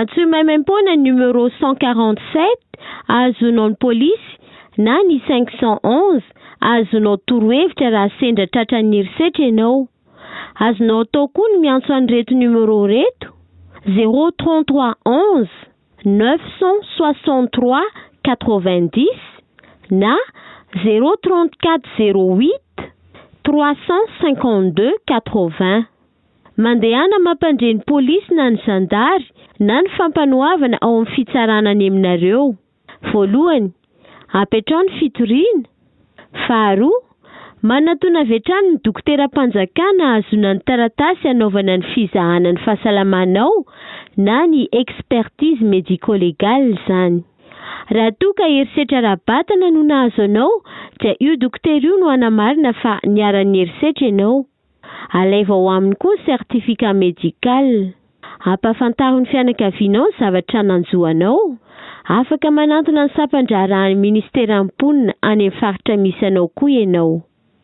Antsoy maimaimpoana ny numéro cent quarante sept ahazoanao ny polisy na ny cinq cent onze ahazoanao torohevitra raha sendra tratran'ny herisetra ianao. Azonao atao koa ny miantso an'ireto numéro ireto, zéro trente trois onze neuf cent soixante trois quatre vingt dix na zéro trente quatre zéro huit trois cent cinquante deux quatre vingt. Mandehana mampandre ny polisy na ny zandary na ny fampanoavana ao amin'ny fitsarana ny aminareo. Voalohany, apetraho ny fitoriana. Faharoa, manatona avy hatrany ny dokoteram-panjakana ahazoana ny taratasy hanaovana ny fizahana ny fahasalamanao na ny expertise médico-légale izany. Raha toa ka herisetra ara-batana no nahazo anao dia io dokotera io no hanamarina fa niharan'ny herisetra ianao. Alaivo ao aminy koa ny certificat médical. Ampahafantaro ny fianakavianao ny zavatra nanjo anao. Afaka manantona ny sampan-draharahan'ny Ministeran'ny Mponina any amin'ny faritra misy anao koa ianao.